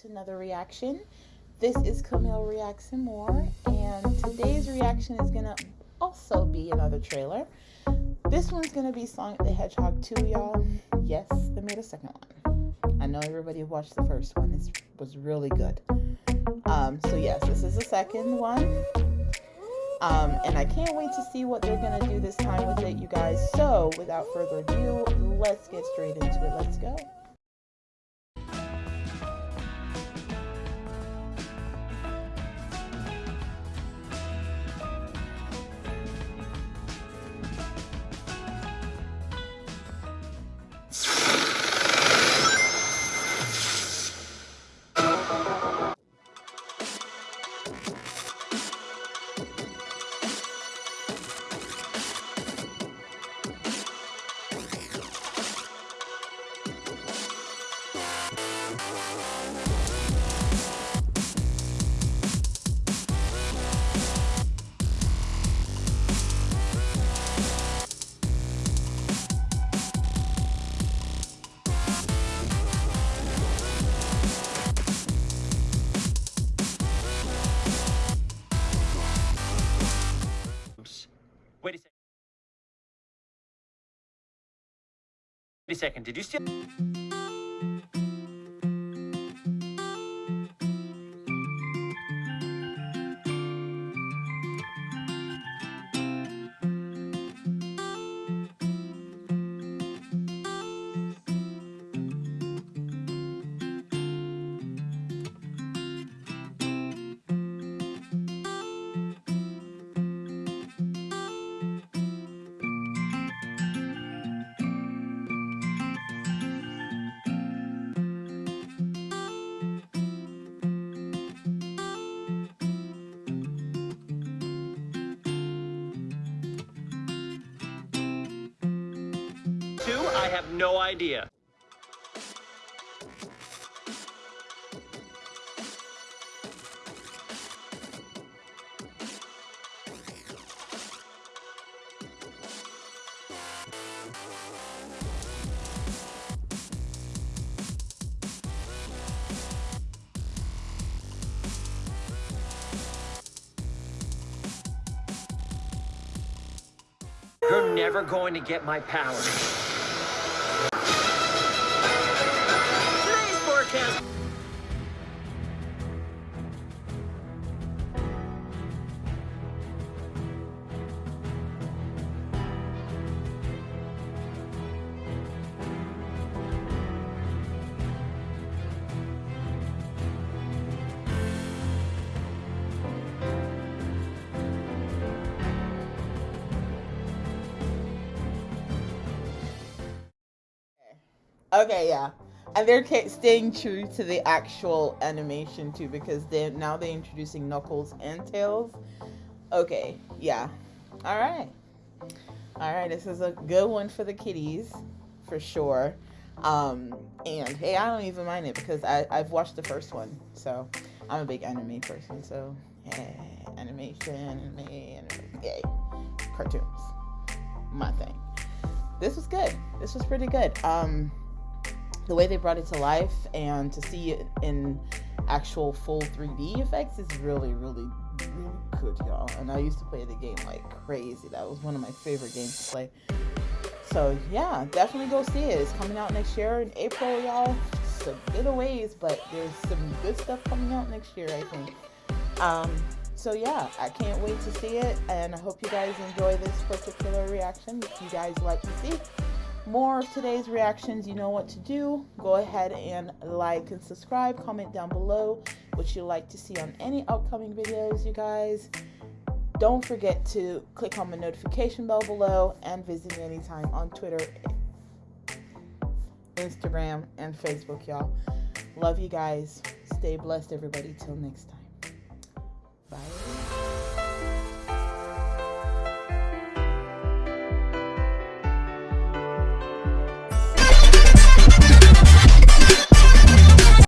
to another reaction. This is Camille Reacts and More, and today's reaction is gonna also be another trailer. This one's gonna be Sonic the Hedgehog 2, y'all. Yes, they made a second one. I know everybody watched the first one. It was really good. Um, so yes, this is the second one. Um, and I can't wait to see what they're gonna do this time with it, you guys. So without further ado, let's get straight into it. Let's go. Wait a second. Wait a second. Did you steal? Have no idea. You're never going to get my power. Okay, yeah. And they're staying true to the actual animation too because they now they're introducing Knuckles and Tails. Okay, yeah. All right. All right, this is a good one for the kiddies for sure. Um, and hey, I don't even mind it because I, I've watched the first one, so I'm a big anime person. So yeah, animation, anime, anime, yay, cartoons, my thing. This was good. This was pretty good. Um, the way they brought it to life and to see it in actual full 3D effects is really, really, really good, y'all. And I used to play the game like crazy. That was one of my favorite games to play. So yeah, definitely go see it. It's coming out next year in April, y'all. It's a bit of ways, but there's some good stuff coming out next year, I think. Um, so yeah, I can't wait to see it, and I hope you guys enjoy this particular reaction. If you guys like to see more of today's reactions, you know what to do. Go ahead and like and subscribe. Comment down below what you'd like to see on any upcoming videos, you guys. Don't forget to click on the notification bell below and visit me anytime on Twitter, Instagram, and Facebook, y'all. Love you guys. Stay blessed, everybody. Till next time. Bye.